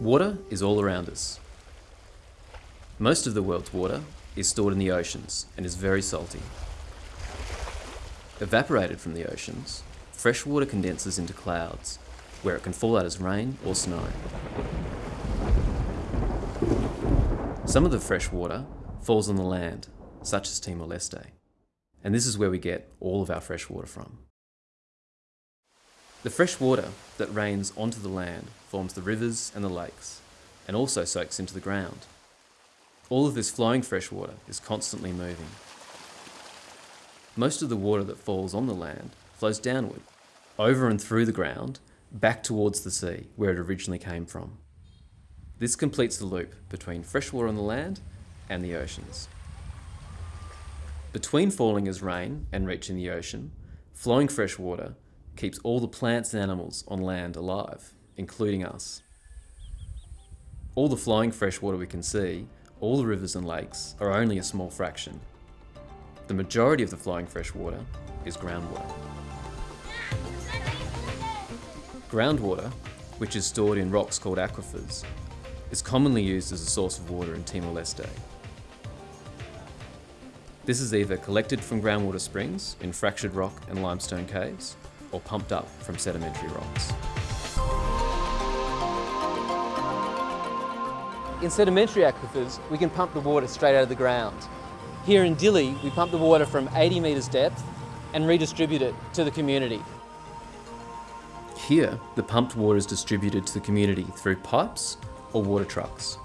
Water is all around us. Most of the world's water is stored in the oceans and is very salty. Evaporated from the oceans, fresh water condenses into clouds, where it can fall out as rain or snow. Some of the fresh water falls on the land, such as Timor-Leste, and this is where we get all of our fresh water from. The fresh water that rains onto the land forms the rivers and the lakes, and also soaks into the ground. All of this flowing fresh water is constantly moving. Most of the water that falls on the land flows downward, over and through the ground, back towards the sea, where it originally came from. This completes the loop between fresh water on the land and the oceans. Between falling as rain and reaching the ocean, flowing fresh water keeps all the plants and animals on land alive, including us. All the flowing freshwater we can see, all the rivers and lakes, are only a small fraction. The majority of the flowing freshwater is groundwater. Groundwater, which is stored in rocks called aquifers, is commonly used as a source of water in Timor-Leste. This is either collected from groundwater springs in fractured rock and limestone caves, or pumped up from sedimentary rocks. In sedimentary aquifers, we can pump the water straight out of the ground. Here in Dili, we pump the water from 80 metres depth and redistribute it to the community. Here, the pumped water is distributed to the community through pipes or water trucks.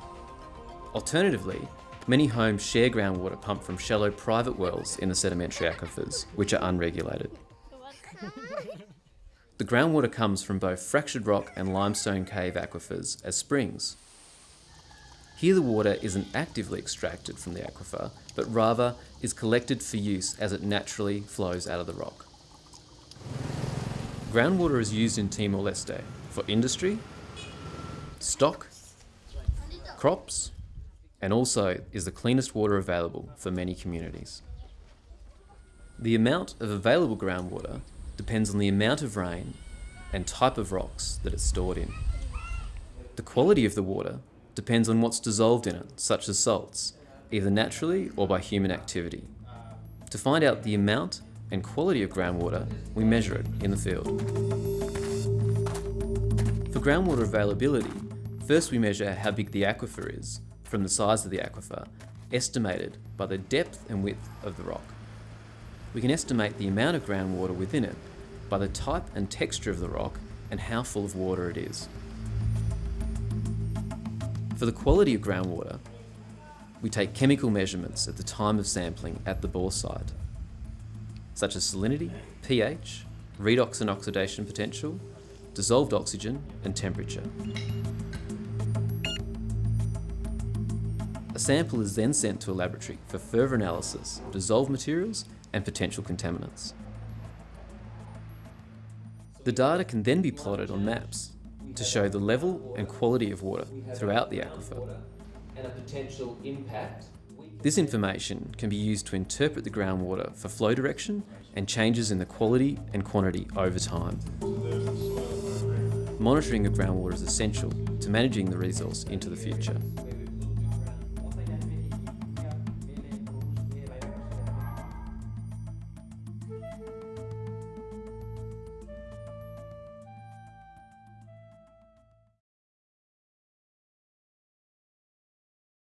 Alternatively, many homes share groundwater pumped from shallow private wells in the sedimentary aquifers, which are unregulated. The groundwater comes from both fractured rock and limestone cave aquifers as springs. Here the water isn't actively extracted from the aquifer, but rather is collected for use as it naturally flows out of the rock. Groundwater is used in Timor-Leste for industry, stock, crops, and also is the cleanest water available for many communities. The amount of available groundwater depends on the amount of rain and type of rocks that it's stored in. The quality of the water depends on what's dissolved in it, such as salts, either naturally or by human activity. To find out the amount and quality of groundwater, we measure it in the field. For groundwater availability, first we measure how big the aquifer is from the size of the aquifer, estimated by the depth and width of the rock we can estimate the amount of groundwater within it by the type and texture of the rock and how full of water it is. For the quality of groundwater, we take chemical measurements at the time of sampling at the bore site, such as salinity, pH, redox and oxidation potential, dissolved oxygen and temperature. A sample is then sent to a laboratory for further analysis of dissolved materials and potential contaminants. The data can then be plotted on maps to show the level and quality of water throughout the aquifer. This information can be used to interpret the groundwater for flow direction and changes in the quality and quantity over time. Monitoring of groundwater is essential to managing the resource into the future.